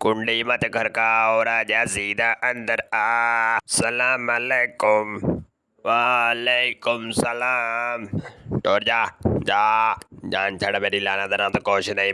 कुंडी मत घर का और राजा सीधा अंदर आ। सलाम अलैकुम, वालेकुम सलाम। टोर जा जा। जान छड़ मेरी लाना देना तो कुछ नहीं।